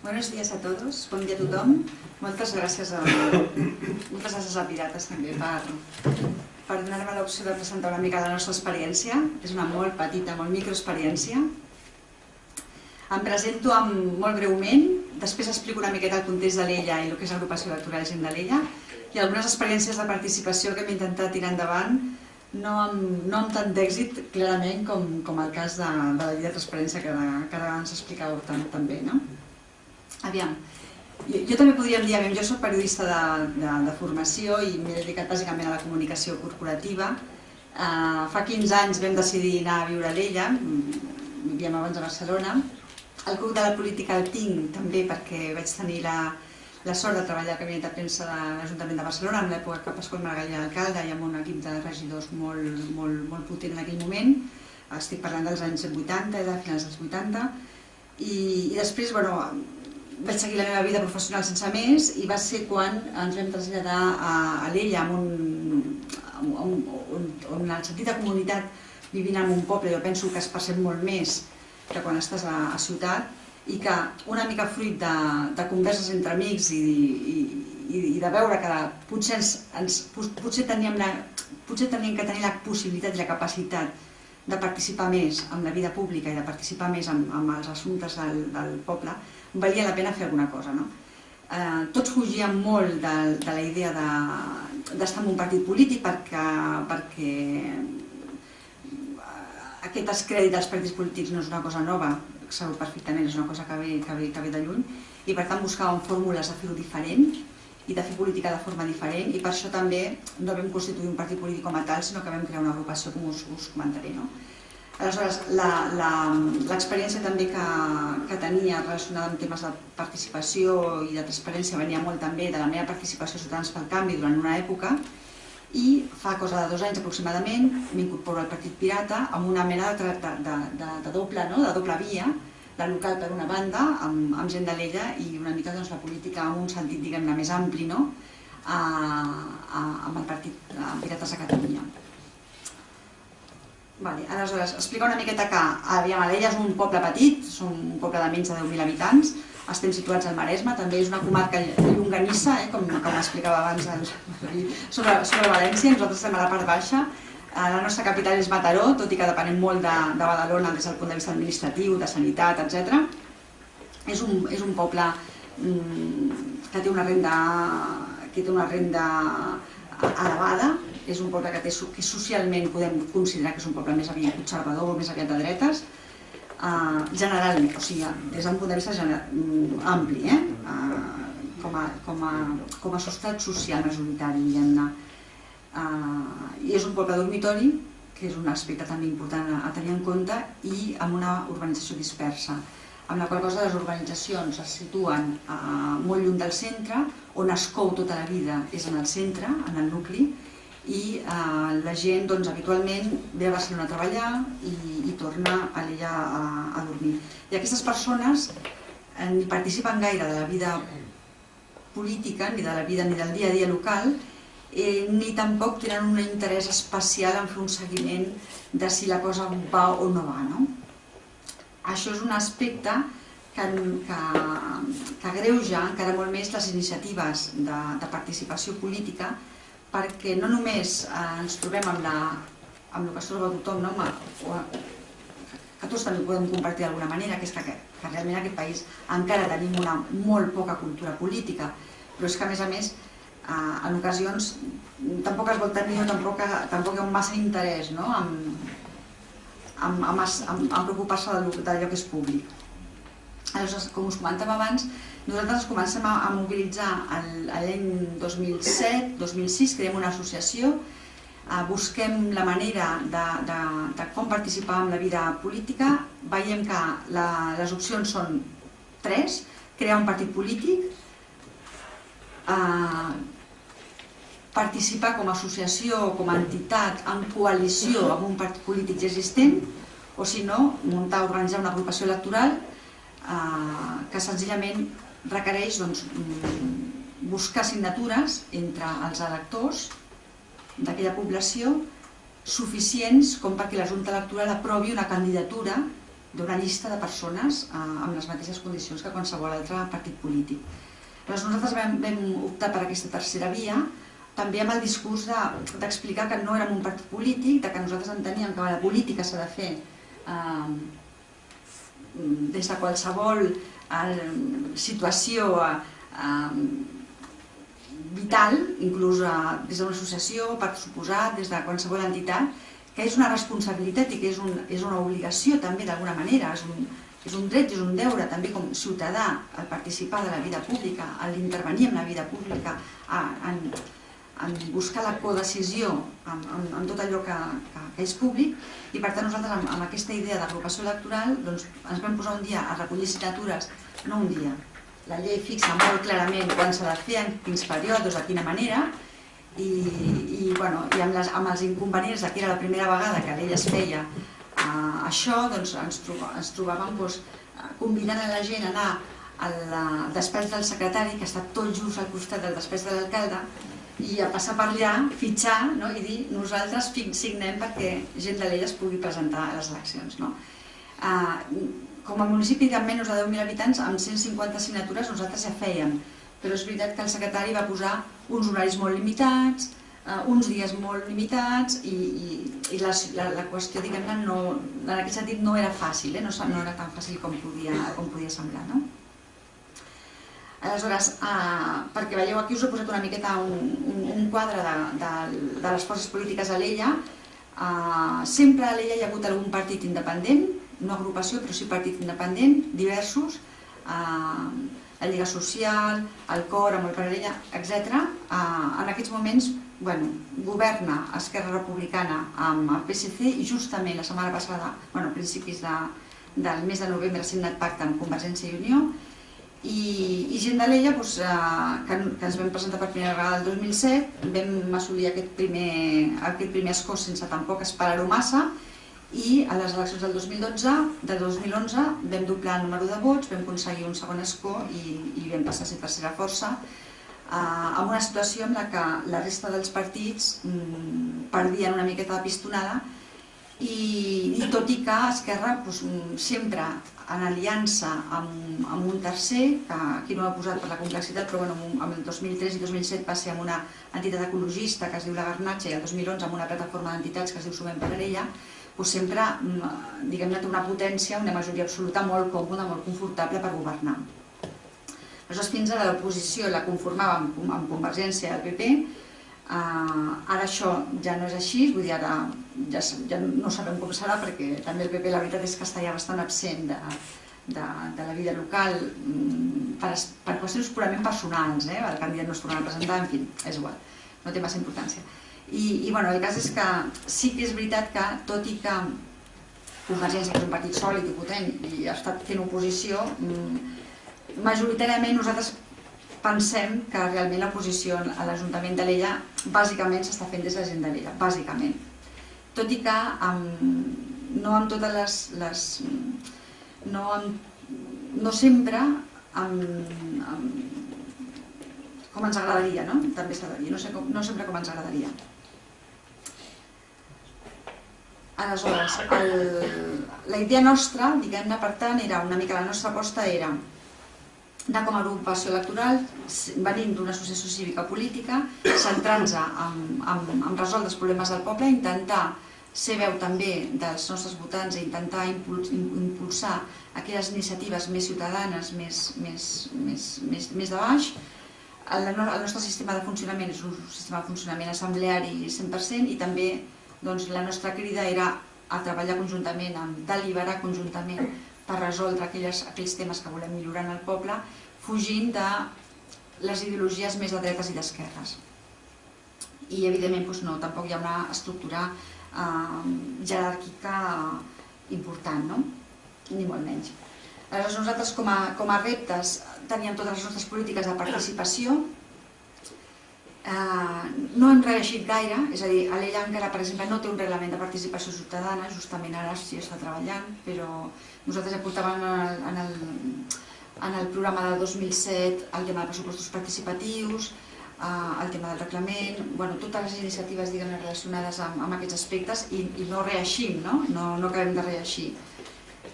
Buenos días a todos, bon dia a tothom. Moltes gràcies a, moltes gràcies a Pirates també per, per donar-me l'opció de presentar una mica la nostra experiència. És una molt petita, molt microexperiència. Em presento amb, molt breument, després explico una miqueta el context de l'ELLA i el que és l'agrupació electoral Gent de l'ELLA i algunes experiències de participació que hem intentat tirar endavant no amb, no amb tant d'èxit, clarament, com, com el cas de, de la llei de transparència que, que ara ens explicàveu també. No? Aviam, jo, jo també podríem dir, aviam, jo soc periodista de, de, de formació i m'he dedicat bàsicament a la comunicació corporativa. Uh, fa 15 anys vam decidir anar a viure a l'Ella, vivíem abans a Barcelona. El grup de la política el tinc també perquè vaig tenir la, la sort de treballar al Gabinet de Premsa de l'Ajuntament de Barcelona en l'època que Pasqual Maragall era alcalde i amb un equip de regidors molt, molt, molt potent en aquell moment. Estic parlant dels anys 80, de finals dels 80. I, i després, bueno, vaig seguir la meva vida professional sense més i va ser quan ens vam traslladar a, a l'Ella un, on, on, on el sentit de comunitat vivint en un poble jo penso que es percep molt més que quan estàs a, a ciutat i que una mica fruit de, de converses entre amics i, i, i, i de veure que potser, ens, ens, potser, teníem la, potser teníem que tenir la possibilitat i la capacitat de participar més en la vida pública i de participar més en, en els assumptes del, del poble, valia la pena fer alguna cosa. No? Eh, tots fugíem molt de, de la idea d'estar de, en un partit polític perquè, perquè aquest descrèdit dels partits polítics no és una cosa nova, sabeu perfectament, és una cosa que ve, que ve, que ve de lluny, i per tant buscàvem fórmules de fer-ho diferent i de fer política de forma diferent, i per això també no vam constituir un partit polític com a tal, sinó que vam crear una agrupació, com us, us comentaré. No? Aleshores, l'experiència també que, que tenia relacionada amb temes de participació i de transparència venia molt també de la meva participació a Ciutadans pel Canvi durant una època, i fa cosa de dos anys aproximadament m'incorporo al Partit Pirata amb una mena de, de, de, de, doble, no? de doble via, la local per una banda, amb, amb gent de l'ella i una mica doncs, la política en un sentit diguem-ne més ampli, no? a, a, amb el Partit Pirates de Catalunya. Vale, aleshores, explicar una miqueta que aviam, l'Ella és un poble petit, som un poble de menys de 10.000 habitants, estem situats al Maresme, també és una comarca llonganissa, eh, com, com explicava abans el, sobre, sobre València, nosaltres estem a la part baixa, la nostra capital és Mataró, tot i que depenem molt de, de Badalona des del punt de vista administratiu, de sanitat, etc. És un, és un poble mm, que té una renda que té una renda elevada, és un poble que, té, que socialment podem considerar que és un poble més aviat conservador, més aviat de dretes, uh, generalment, o sigui, des d'un punt de vista mm, ampli, eh? uh, com, a, com, a, com a societat social majoritari, diguem-ne. Uh, I és un poble dormitori, que és un aspecte també important a, tenir en compte, i amb una urbanització dispersa, amb la qual cosa les urbanitzacions es situen uh, molt lluny del centre, on es cou tota la vida és en el centre, en el nucli, i eh, la gent doncs, habitualment ve a Barcelona a treballar i, i torna a l'ella a, a dormir. I aquestes persones eh, ni participen gaire de la vida política, ni de la vida ni del dia a dia local, eh, ni tampoc tenen un interès especial en fer un seguiment de si la cosa va o no va. No? Això és un aspecte que, que, que greuja encara molt més les iniciatives de, de participació política perquè no només eh, ens trobem amb, la, amb el que es troba tothom, no? que tots també podem compartir d'alguna manera, que és que, que realment en aquest país encara tenim una molt poca cultura política, però és que a més a més eh, en ocasions tampoc es vol tenir tampoc, tampoc hi ha massa interès no? en, en, en, en, en preocupar-se d'allò que és públic. Aleshores, com us comentava abans, nosaltres comencem a, a mobilitzar l'any 2007-2006, creem una associació, eh, busquem la manera de, de, de com participar en la vida política, veiem que la, les opcions són tres, crear un partit polític, eh, participar com a associació o com a entitat en coalició amb un partit polític existent, o si no, muntar, organitzar una agrupació electoral eh, que senzillament requereix doncs, mm, buscar signatures entre els electors d'aquella població suficients com perquè la Junta Electoral aprovi una candidatura d'una llista de persones eh, amb les mateixes condicions que qualsevol altre partit polític. Llavors nosaltres vam, vam optar per aquesta tercera via, també amb el discurs d'explicar de, que no érem un partit polític, de que nosaltres enteníem que la política s'ha de fer eh, des de qualsevol eh, situació eh, vital, inclús eh, des d'una associació, per suposar, des de qualsevol entitat, que és una responsabilitat i que és, un, és una obligació també d'alguna manera, és un, és un dret, és un deure també com ciutadà al participar de la vida pública, l'intervenir en la vida pública, en, en buscar la codecisió en, en, tot allò que, que, que és públic i per tant nosaltres amb, amb aquesta idea d'agrupació electoral doncs, ens vam posar un dia a recollir signatures, no un dia, la llei fixa molt clarament quan s'ha de fer, en quins períodes, de quina manera i, i, bueno, i amb, les, amb els inconvenients que era la primera vegada que l'ella es feia uh, això, doncs ens, troba, ens trobàvem doncs, convidant a la gent a anar al despatx del secretari, que està tot just al costat del despatx de l'alcalde, i a passar per allà, fitxar no? i dir nosaltres signem perquè gent de l'ella es pugui presentar a les eleccions. No? Uh, com a municipi de menys de 10.000 habitants, amb 150 signatures nosaltres ja fèiem, però és veritat que el secretari va posar uns horaris molt limitats, uh, uns dies molt limitats i, i, i la, la, la qüestió, diguem-ne, no, en aquest sentit no era fàcil, eh? no, no era tan fàcil com podia, com podia semblar. No? Aleshores, eh, perquè veieu aquí us he posat una miqueta un, un, un quadre de, de, de les forces polítiques a l'Ella. Eh, sempre a l'Ella hi ha hagut algun partit independent, no agrupació, però sí partit independent, diversos, eh, la Lliga Social, el COR, amb el Parella, etc. Eh, en aquests moments bueno, governa Esquerra Republicana amb el PSC i justament la setmana passada, bueno, a principis de, del mes de novembre, ha signat pacte amb Convergència i Unió i, i gent de l'Ella doncs, eh, que, que ens vam presentar per primera vegada el 2007, vam assolir aquest primer, aquest primer escó sense tampoc esperar-ho massa i a les eleccions del 2012, del 2011 vam doblar el número de vots, vam aconseguir un segon escó i, i vam passar a ser tercera força eh, amb una situació en la que la resta dels partits mm, perdien una miqueta de pistonada i, i tot i que Esquerra doncs, sempre en aliança amb, amb un tercer, que aquí no ho ha posat per la complexitat, però bueno, amb el 2003 i 2007 va ser amb una entitat ecologista que es diu La Garnatxa i el 2011 amb una plataforma d'entitats que es diu Sumem per ella, doncs sempre mm, diguem-ne té una potència, una majoria absoluta molt còmoda, molt confortable per governar. Aleshores, fins a l'oposició la conformàvem amb Convergència i el PP, Uh, ara això ja no és així, vull dir, ara ja, ja no sabem com serà perquè també el PP la veritat és que està ja bastant absent de, de, de la vida local mm, per, per qüestions purament personals, eh? el candidat no es tornarà a presentar, en fi, és igual, no té massa importància. I, i bueno, el cas és que sí que és veritat que, tot i que Convergència és un partit sòlid i potent i ha estat fent oposició, mm, majoritàriament nosaltres pensem que realment la posició a l'Ajuntament de l'Ella bàsicament s'està fent des de la gent de l'Ella, bàsicament. Tot i que amb, no amb totes les... les no, amb, no sempre amb, amb, com ens agradaria, no? També s'ha de dir, no, sé com, no sempre com ens agradaria. Aleshores, el, la idea nostra, diguem-ne, per tant, era una mica la nostra aposta era de com a agrupació electoral, venint d'una associació cívica política, centrant-se en, en, en resoldre els problemes del poble, intentar ser veu també dels nostres votants i intentar impulsar aquelles iniciatives més ciutadanes, més, més, més, més, més de baix. El, el nostre sistema de funcionament és un sistema de funcionament assembleari 100% i també doncs, la nostra crida era a treballar conjuntament, a deliberar conjuntament per resoldre aquelles, aquells temes que volem millorar en el poble, fugint de les ideologies més de dretes i d'esquerres. I evidentment doncs no, tampoc hi ha una estructura eh, jeràrquica important, no? ni molt menys. Aleshores nosaltres com a, com a reptes teníem totes les nostres polítiques de participació, eh, no hem reeixit gaire, és a dir, a l'ella encara, per exemple, no té un reglament de participació ciutadana, justament ara sí està treballant, però nosaltres ja portàvem en el, en el, en el programa del 2007 el tema de pressupostos participatius, eh, el tema del reglament, bueno, totes les iniciatives relacionades amb, amb aquests aspectes i, i no reeixim, no? No, no acabem de reeixir.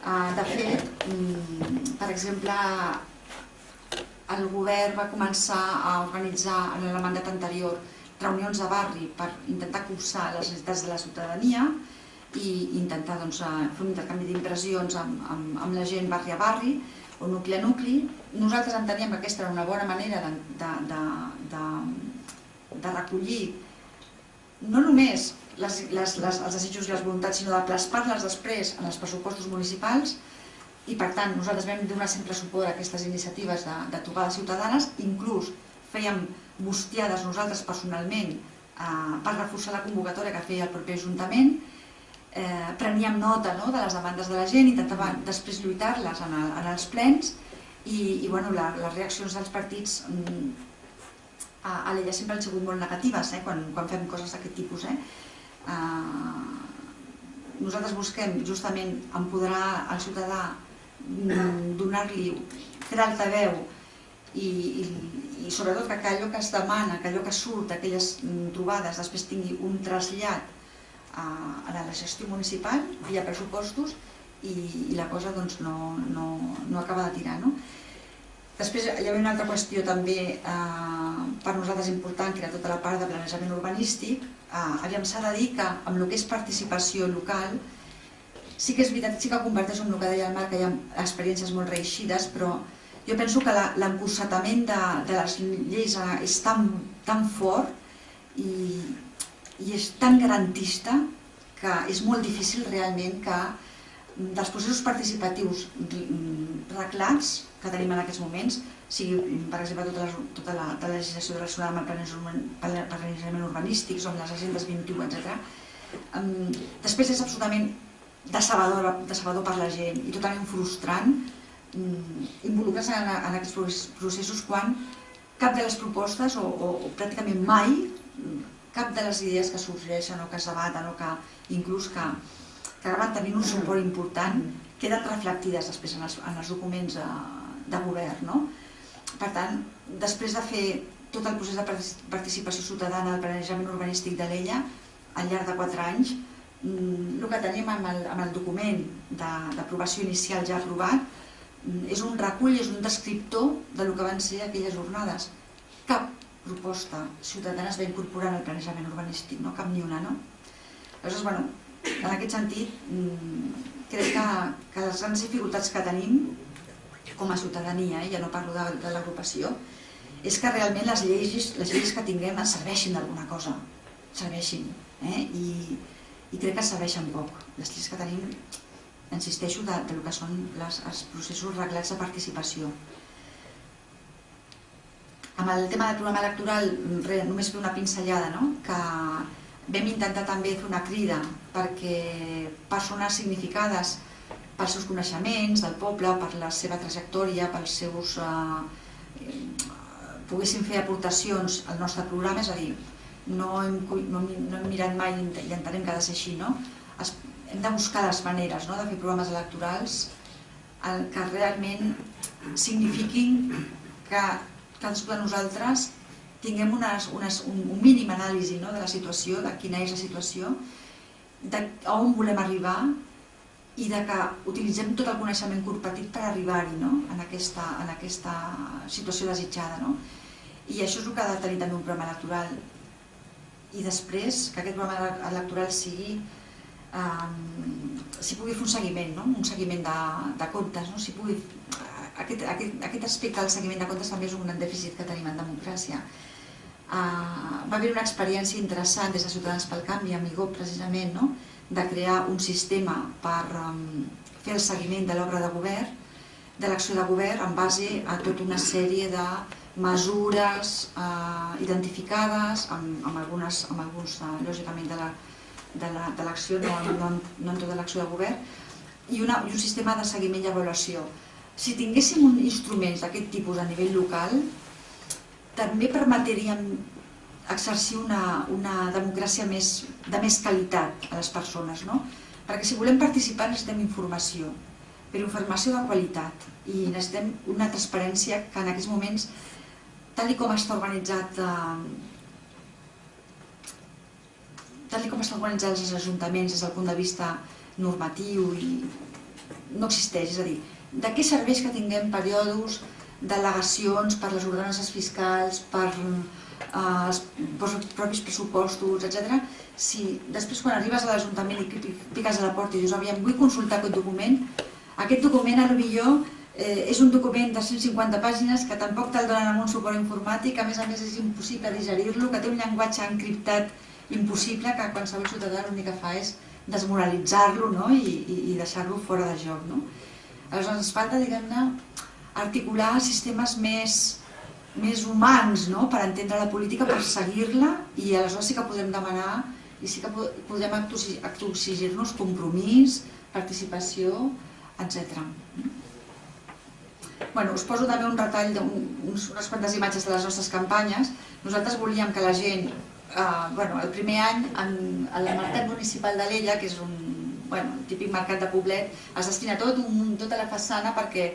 Uh, de fet, um, per exemple, el govern va començar a organitzar en el mandat anterior reunions de barri per intentar cursar les necessitats de la ciutadania i intentar doncs, fer un intercanvi d'impressions amb, amb, amb la gent barri a barri o nucli a nucli. Nosaltres enteníem que aquesta era una bona manera de, de, de, de, de recollir no només les, les, les, els desitjos i les voluntats, sinó de plasmar-les després en els pressupostos municipals i per tant nosaltres vam donar sempre suport a aquestes iniciatives de, de trobades ciutadanes, inclús fèiem bustiades nosaltres personalment eh, per reforçar la convocatòria que feia el propi Ajuntament, eh, preníem nota no, de les demandes de la gent, intentàvem després lluitar-les en, el, en els plens i, i bueno, la, les reaccions dels partits mm, a, a l'ella sempre han sigut molt negatives eh, quan, quan fem coses d'aquest tipus. Eh. Eh, nosaltres busquem justament empoderar el ciutadà, donar-li, fer altaveu i, i, i sobretot que allò que es demana, que allò que surt d'aquelles mm, trobades després tingui un trasllat a, a la gestió municipal via pressupostos i, i la cosa doncs, no, no, no acaba de tirar. No? Després hi havia una altra qüestió també eh, per nosaltres important, que era tota la part de planejament urbanístic. Eh, aviam, s'ha de dir que amb el que és participació local, sí que és veritat, sí que converteix en el que deia el Marc, que hi ha experiències molt reeixides, però jo penso que l'encursetament de, de les lleis eh, és tan, tan fort i, i és tan garantista que és molt difícil realment que mm, dels processos participatius mm, reglats que tenim en aquests moments, sigui per exemple tota la, tota la, tota la legislació relacionada amb el planejament urbanístic, o amb les agendes 21, etc. Um, després és absolutament decebedor, decebedor per la gent i totalment frustrant um, involucrar-se en, en aquests processos quan cap de les propostes, o, o, o pràcticament mai, cap de les idees que sorgeixen o que es debaten o que inclús que, que acaben tenint un suport important queden reflectides després en els, en els documents de, de govern. No? Per tant, després de fer tot el procés de participació ciutadana al planejament urbanístic de l'ELLA, al llarg de quatre anys, mm, el que tenim amb el, amb el document d'aprovació inicial ja aprovat mm, és un recull, és un descriptor de lo que van ser aquelles jornades. Cap proposta ciutadana es va incorporar en el planejament urbanístic, no? cap ni una, no? Aleshores, bueno, en aquest sentit, mm, crec que, que les grans dificultats que tenim com a ciutadania, eh, ja no parlo de, de l'agrupació, és que realment les lleis, les lleis que tinguem serveixin d'alguna cosa, serveixin, eh? I, i crec que serveixen poc. Les lleis que tenim, insisteixo, de, de lo que són les, els processos reglats de participació. Amb el tema del programa electoral, re, només fer una pinzellada, no? que vam intentar també fer una crida perquè persones significades pels seus coneixements del poble, per la seva trajectòria, pels seus... Eh, poguessin fer aportacions al nostre programa, és a dir, no hem, no, hem mirat mai i entenem que ha de ser així, no? Es, hem de buscar les maneres no? de fer programes electorals el que realment signifiquin que cadascú de nosaltres tinguem unes, unes, un, un mínim anàlisi no, de la situació, de quina és la situació, de a on volem arribar i de que utilitzem tot el coneixement compartit per arribar-hi no? en, aquesta, en aquesta situació desitjada. No? I això és el que ha de tenir també un programa electoral. I després que aquest programa electoral sigui um, si pugui fer un seguiment, no? un seguiment de, de comptes, no? si pugui aquest, aquest, aquest aspecte del seguiment de comptes també és un gran dèficit que tenim en democràcia. Uh, va haver una experiència interessant des de Ciutadans pel Canvi, amb IGOP precisament, no? de crear un sistema per um, fer el seguiment de l'obra de govern, de l'acció de govern en base a tota una sèrie de mesures uh, identificades, amb, amb, algunes, amb alguns, uh, lògicament, de l'acció, la, de no, no, no en tota l'acció de govern, i, una, i un sistema de seguiment i avaluació si tinguéssim un instruments d'aquest tipus a nivell local, també permetríem exercir una, una democràcia més, de més qualitat a les persones, no? Perquè si volem participar necessitem informació, però informació de qualitat i necessitem una transparència que en aquests moments, tal com està organitzat eh, tal com estan organitzats els ajuntaments des del punt de vista normatiu i no existeix, és a dir, de què serveix que tinguem periodos, delegacions per les ordenances fiscals, per eh, els propis pressupostos, etc. Si després quan arribes a l'Ajuntament i piques a la porta i dius, aviam, vull consultar aquest document, aquest document a millor eh, és un document de 150 pàgines que tampoc te'l donen amb un suport informàtic, a més a més és impossible digerir-lo, que té un llenguatge encriptat impossible que qualsevol ciutadà l'únic que fa és desmoralitzar-lo no? i, i, i deixar-lo fora de joc. No? Aleshores ens falta, diguem-ne, articular sistemes més, més humans no? per entendre la política, per seguir-la i aleshores sí que podem demanar i sí que podem exigir-nos compromís, participació, etc. Bueno, us poso també un retall d'unes quantes imatges de les nostres campanyes. Nosaltres volíem que la gent, eh, bueno, el primer any, en, en el mercat municipal de l'Ella, que és un bueno, típic mercat de poblet, es destina tot un, tota la façana perquè,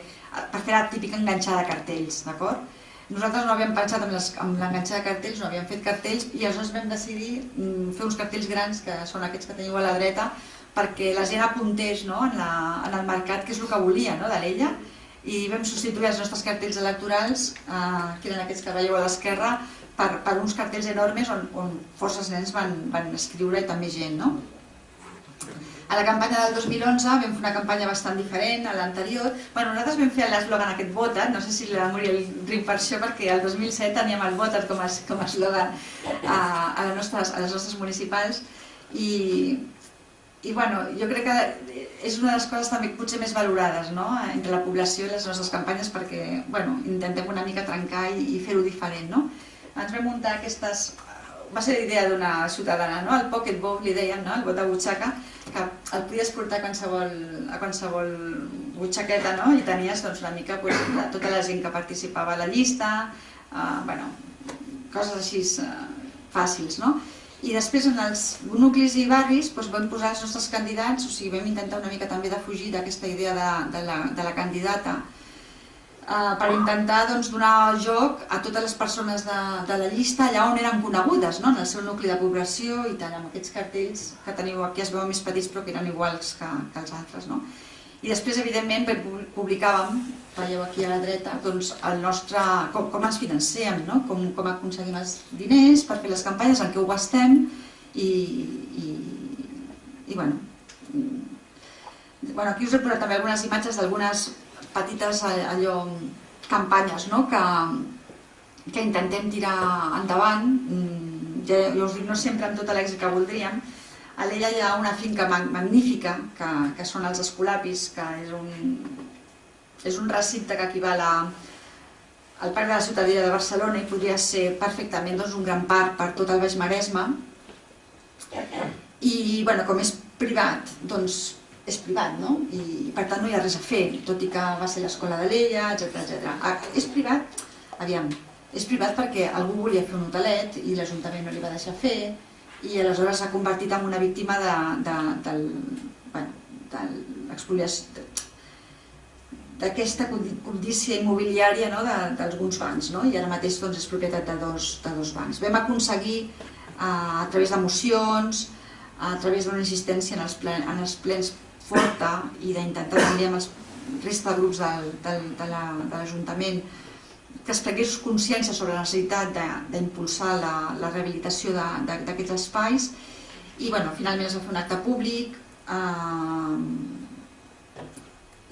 per fer la típica enganxada de cartells, d'acord? Nosaltres no havíem pensat en l'enganxada de cartells, no havíem fet cartells i aleshores vam decidir mm, fer uns cartells grans, que són aquests que teniu a la dreta, perquè la gent apuntés no, en, la, en el mercat, que és el que volia no, de l'Ella, i vam substituir els nostres cartells electorals, eh, que eren aquests que veieu a l'esquerra, per, per uns cartells enormes on, on forces nens van, van escriure i també gent. No? A la campanya del 2011 vam fer una campanya bastant diferent a l'anterior. Bueno, nosaltres vam fer l'eslògan aquest votat, no sé si la Muriel riu per això, perquè el 2007 teníem el votat com a, com a eslògan a, a, les nostres, a les nostres municipals i, i bueno, jo crec que és una de les coses també potser més valorades no? entre la població i les nostres campanyes perquè bueno, intentem una mica trencar i, i fer-ho diferent. No? Ens vam muntar aquestes... Va ser l'idea d'una ciutadana, no? el pocket vote li deien, no? el vot de butxaca, que el podies portar a qualsevol, a qualsevol butxaqueta no? i tenies doncs, una mica pues, tota la gent que participava a la llista, eh, bueno, coses així eh, fàcils. No? I després en els nuclis i barris doncs, vam posar els nostres candidats, o sigui, vam intentar una mica també de fugir d'aquesta idea de, de, la, de la candidata eh, per intentar doncs, donar joc a totes les persones de, de la llista allà on eren conegudes, no? en el seu nucli de població i tal, amb aquests cartells que teniu aquí es veuen més petits però que eren iguals que, que els altres. No? I després, evidentment, publicàvem veieu aquí a la dreta, doncs el nostre, com, com ens financem, no? com, com aconseguim els diners per fer les campanyes, en què ho gastem i, i, i bueno, bueno, aquí us he posat també algunes imatges d'algunes petites allò, campanyes no? que, que intentem tirar endavant, ja, ja us dic, no sempre amb tota l'èxit que voldríem, a l'ella hi ha una finca magnífica, que, que són els escolapis, que és un, és un recinte que equival a, al Parc de la Ciutadella de Barcelona i podria ser perfectament doncs, un gran parc per tot el Baix Maresme. I bueno, com és privat, doncs és privat, no? I per tant no hi ha res a fer, tot i que va ser l'escola de l'Ella, etc etc. Ah, és privat, aviam, és privat perquè algú volia fer un hotelet i l'Ajuntament no li va deixar fer i aleshores s'ha convertit en una víctima de, de, del, bueno, de l'expoliació d'aquesta condícia immobiliària no, d'alguns bancs, no? i ara mateix doncs, és propietat de dos, de dos bancs. Vam aconseguir, eh, a través de mocions, a través d'una insistència en els, plen, en els plens forta i d'intentar també amb els resta de grups del, del, de l'Ajuntament la, que es prengués consciència sobre la necessitat d'impulsar la, la rehabilitació d'aquests espais i bueno, finalment es va fer un acte públic eh,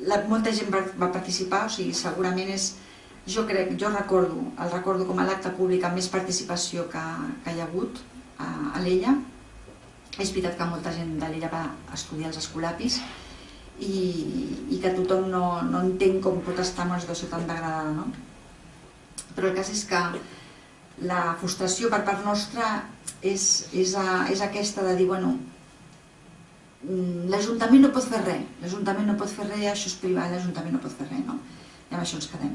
la, molta gent va, va participar, o sigui, segurament és, jo crec, jo recordo, el recordo com a l'acte públic amb més participació que, que hi ha hagut a, a l'Ella. És veritat que molta gent de l'Ella va estudiar els escolapis i, i que tothom no, no entén com pot estar en una situació tan degradada, no? Però el cas és que la frustració per part nostra és, és, a, és aquesta de dir, bueno, l'Ajuntament no pot fer res, l'Ajuntament no pot fer res, això és privat, l'Ajuntament no pot fer res, no? I amb això ens quedem.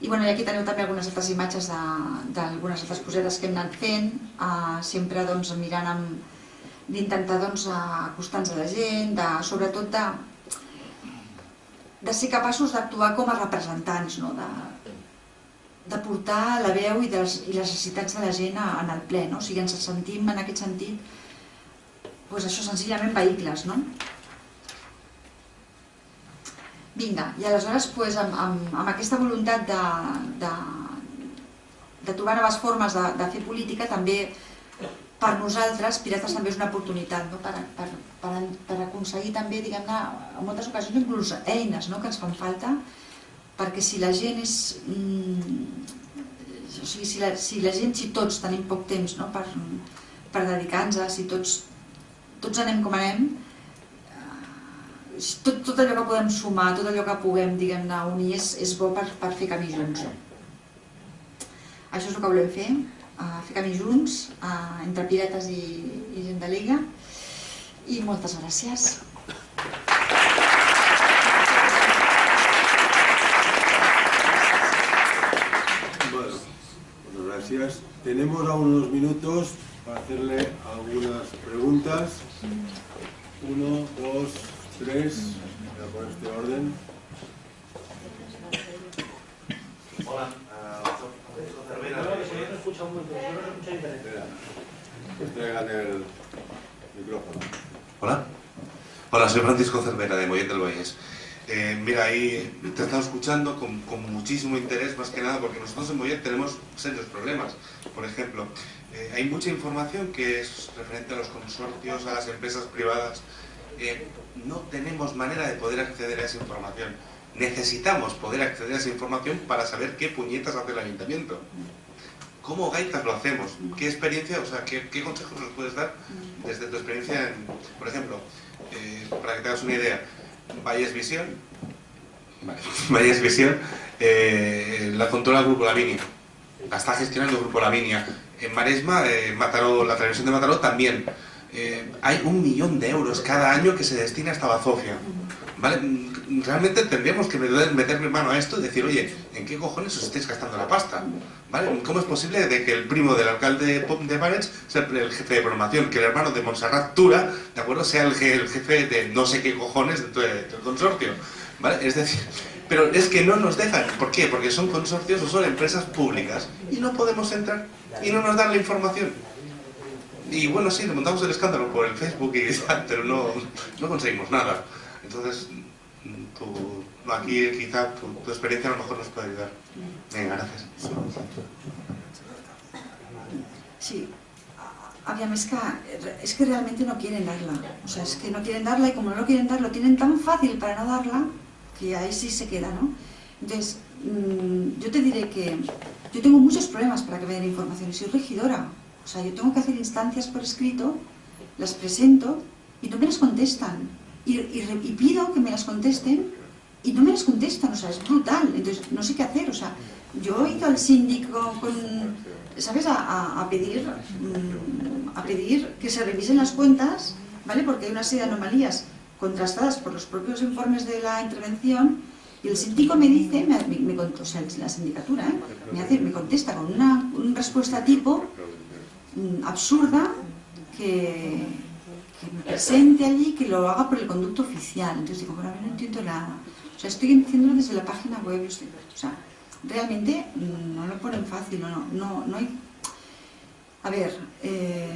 I, bueno, i aquí teniu també algunes altres imatges d'algunes altres cosetes que hem anat fent, eh, sempre doncs, mirant amb d'intentar doncs, acostar-nos a la gent, de, sobretot de, de ser capaços d'actuar com a representants, no? de, de portar la veu i, dels, i les necessitats de la gent en el ple. No? O sigui, ens sentim en aquest sentit pues això, senzillament vehicles, no? Vinga, i aleshores pues, amb, amb, amb aquesta voluntat de, de, de trobar noves formes de, de fer política també per nosaltres, Pirates també és una oportunitat no? per, per, per, per aconseguir també, diguem-ne, en moltes ocasions inclús eines no? que ens fan falta perquè si la gent és... Mm, o sigui, si la, si la gent, si tots tenim poc temps no? per, per dedicar-nos, si tots, tots anem com anem, eh, tot, tot allò que podem sumar, tot allò que puguem, diguem-ne, unir és, és bo per, per fer camí junts. Això és el que volem fer, uh, fer camí junts, uh, entre piretes i, i gent de Liga, i moltes gràcies. gracias. Tenemos aún unos minutos para hacerle algunas preguntas. Uno, dos, tres. Voy a poner este orden. Hola. Pues traigan el micrófono. Hola. Hola, soy Francisco Cervera de Mollet del Valles. Eh, mira, ahí te he estado escuchando con, con, muchísimo interés, más que nada, porque nosotros en Mollet tenemos serios problemas. Por ejemplo, eh, hay mucha información que es referente a los consorcios, a las empresas privadas. Eh, no tenemos manera de poder acceder a esa información. Necesitamos poder acceder a esa información para saber qué puñetas hace el ayuntamiento. ¿Cómo gaitas lo hacemos? ¿Qué experiencia, o sea, qué, qué consejos nos puedes dar desde tu experiencia? En, por ejemplo, para que te hagas una idea, Valles Visión, Valles Visión, eh, la controla el Grupo Lavinia, la está gestionando el Grupo Lavinia. En Maresma, eh, Mataró, la televisión de Mataró también. Eh, hay un millón de euros cada año que se destina a esta bazofia. ¿Vale? Realmente tendríamos que meterle mano a esto y decir, oye, ¿en qué cojones os estáis gastando la pasta? ¿Vale? ¿Cómo es posible de que el primo del alcalde de Barents sea el jefe de programación, que el hermano de Montserrat Tura, ¿de acuerdo? Sea el, jefe de no sé qué cojones del consorcio? ¿Vale? Es decir, pero es que no nos dejan. ¿Por qué? Porque son consorcios o son empresas públicas y no podemos entrar y no nos dan la información. Y bueno, sí, le montamos el escándalo por el Facebook y tal, pero no, no conseguimos nada. Entonces, aquí quizá tu, experiencia a lo mejor nos puede ayudar. Gracias. Sí. Aviam, es que, es que realmente no quieren darla. O sea, es que no quieren darla y como no lo quieren dar, lo tienen tan fácil para no darla que ahí sí se queda, ¿no? Entonces, mmm, yo te diré que yo tengo muchos problemas para que me den información. Soy regidora. O sea, yo tengo que hacer instancias por escrito, las presento y no me las contestan y, y, y, pido que me las contesten y no me las contestan, o sea, es brutal, entonces no sé qué hacer, o sea, yo he ido al síndico con, ¿sabes?, a, a, pedir, a pedir que se revisen las cuentas, ¿vale?, porque hay una serie de anomalías contrastadas por los propios informes de la intervención y el síndico me dice, me, me, me o sea, la sindicatura, ¿eh? me, hace, me contesta con una, respuesta tipo mmm, absurda que, presente allí, que lo haga por el conducto oficial. Entonces digo, bueno, a ver, no entiendo nada. O sea, estoy haciéndolo desde la página web. O sea, realmente no lo ponen fácil, no, no, no hay... A ver, eh,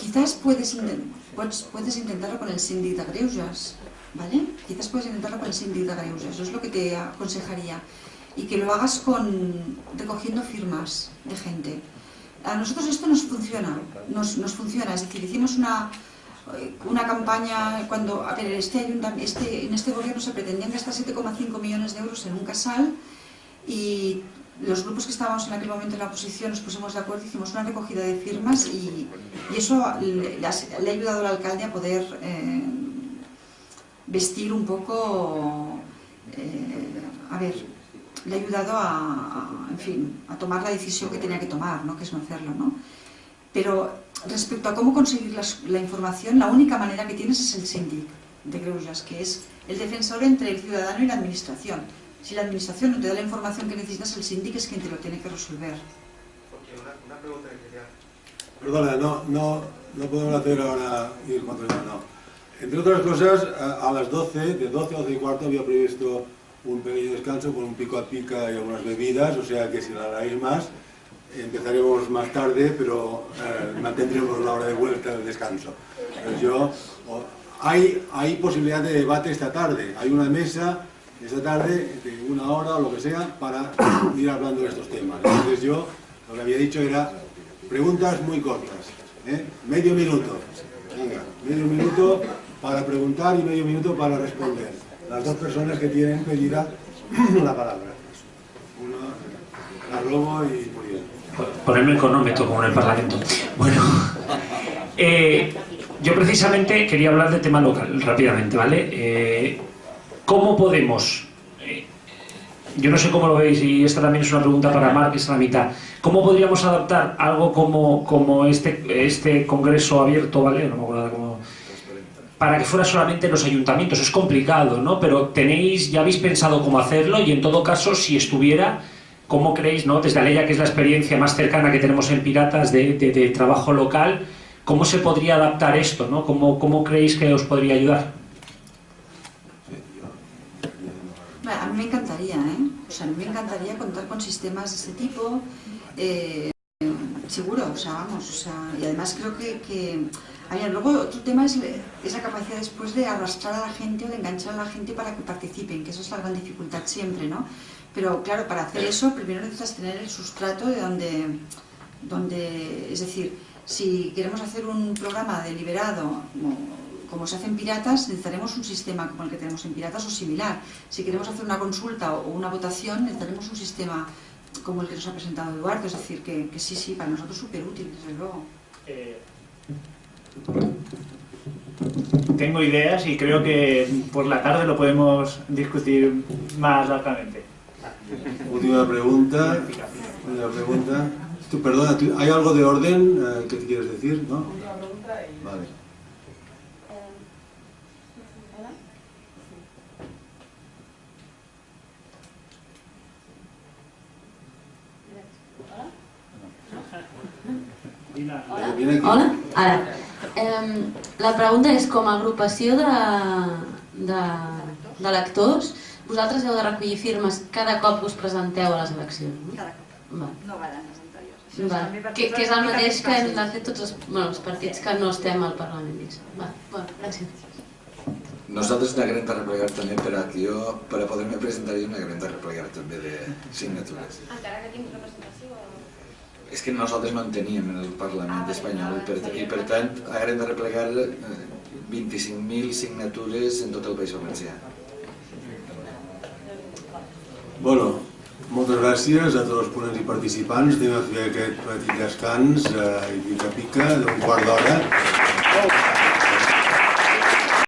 quizás puedes, puedes, puedes intentarlo con el síndic de Greuges, ¿vale? Quizás puedes intentarlo con el síndic de Greuges, eso es lo que te aconsejaría. Y que lo hagas con recogiendo firmas de gente. A nosotros esto nos funciona, nos, nos funciona, es decir, hicimos una, una campaña cuando a ver, este, este, en este gobierno se pretendían gastar 7,5 millones de euros en un casal y los grupos que estábamos en aquel momento en la oposición nos pusimos de acuerdo, hicimos una recogida de firmas y, y eso le, le, ha ayudado al alcalde a poder eh, vestir un poco, eh, a ver, le ha ayudado a, a, en fin, a tomar la decisión que tenía que tomar, ¿no? que es no hacerlo, ¿no? Pero respecto a cómo conseguir la, la, información, la única manera que tienes es el síndic de Greujas, que es el defensor entre el ciudadano y la administración. Si la administración no te da la información que necesitas, el síndic es quien te lo tiene que resolver. Porque una, una pregunta que quería... Perdona, no, no, no podemos hacer ahora ir contra el no. Entre otras cosas, a, a las 12, de 12 a 12 y cuarto había previsto un pequeño descanso con un pico a pica y algunas bebidas, o sea que si la haráis más, empezaremos más tarde, pero eh, mantendremos la hora de vuelta del descanso. Yo, hay, hay posibilidad de debate esta tarde. Hay una mesa esta tarde de una hora o lo que sea para ir hablando de estos temas. Entonces yo lo que había dicho era preguntas muy cortas, ¿eh? medio minuto, venga, medio minuto para preguntar y medio minuto para responder. Las dos personas que tienen pedida la palabra. Una, la Robo y. Ponerme el cronómetro como en el Parlamento. Bueno, eh, yo precisamente quería hablar de tema local rápidamente, ¿vale? Eh, ¿Cómo podemos, eh, yo no sé cómo lo veis y esta también es una pregunta para Marc, es la mitad, ¿cómo podríamos adaptar algo como, como este, este congreso abierto, ¿vale? No me acuerdo cómo, para que fuera solamente en los ayuntamientos. Es complicado, ¿no? Pero tenéis, ya habéis pensado cómo hacerlo y en todo caso, si estuviera, ¿cómo creéis, no? Desde Aleya, que es la experiencia más cercana que tenemos en Piratas de, trabajo local, ¿cómo se podría adaptar esto, no? ¿Cómo, ¿Cómo creéis que os podría ayudar? A mí me encantaría, ¿eh? O sea, a mí me encantaría contar con sistemas de este tipo, eh, seguro, o sea, vamos, o sea, y además creo que a ver, luego otro tema es esa capacidad después de arrastrar a la gente o de enganchar a la gente para que participen, que eso es la gran dificultad siempre, ¿no? Pero claro, para hacer eso primero necesitas tener el sustrato de donde, donde es decir, si queremos hacer un programa deliberado, como, como se hace en Piratas, necesitaremos un sistema como el que tenemos en Piratas o similar. Si queremos hacer una consulta o una votación, necesitaremos un sistema como el que nos ha presentado Eduardo, es decir, que, que sí, sí, para nosotros súper útil, desde luego. Eh, tengo ideas y creo que por la tarde lo podemos discutir más largamente. Última pregunta. Última pregunta. Tú, perdona, ¿tú- ¿hay algo de orden eh, que te quieres decir? ¿No? Vale. Aquí. Hola? Ara. Eh, la pregunta és, com a agrupació de, de, de lectors, vosaltres heu de recollir firmes cada cop que us presenteu a les eleccions, no? Cada cop. Va. No valen les anteriors. Això Va. per Que, que és el mateix una que hem de fer tots els, bueno, els partits que no estem al Parlament. diguéssim. Va. Bueno, gràcies. Nosaltres n'haguem de replegar també per a que jo, per a poder-me presentar jo n'haguem de replegar també de signatures. Encara que tinc representació o... És que nosaltres no en teníem en el Parlament espanyol i per, i per tant haguem de replegar eh, 25.000 signatures en tot el País Valencià. Bueno, moltes gràcies a tots els ponents i participants. Anem a fer aquest petit descans eh, i pica-pica d'un quart d'hora.